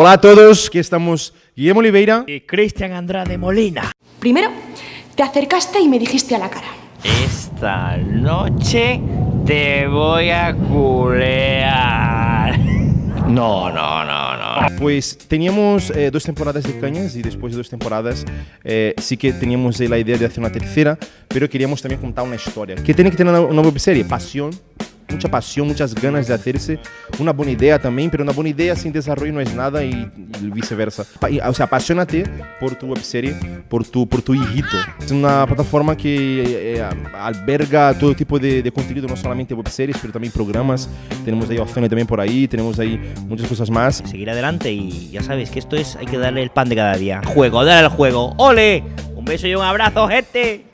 Hola a todos, aquí estamos Guillermo Oliveira. y Cristian Andrade Molina. Primero, te acercaste y me dijiste a la cara. Esta noche te voy a culear. No, no, no, no. Pues teníamos eh, dos temporadas de Cañas y después de dos temporadas eh, sí que teníamos la idea de hacer una tercera, pero queríamos también contar una historia. Que tiene que tener una, una webserie, pasión, mucha pasión, muchas ganas de hacerse, una buena idea también, pero una buena idea sin desarrollo no es nada y, viceversa. O sea, apasionate por tu webserie, por tu, por tu hijito. Es una plataforma que eh, alberga todo tipo de, de contenido, no solamente webseries, pero también programas. Tenemos ahí Ozone también por ahí, tenemos ahí muchas cosas más. Seguir adelante y ya sabes que esto es, hay que darle el pan de cada día. Juego, dale al juego. ¡Ole! Un beso y un abrazo, gente.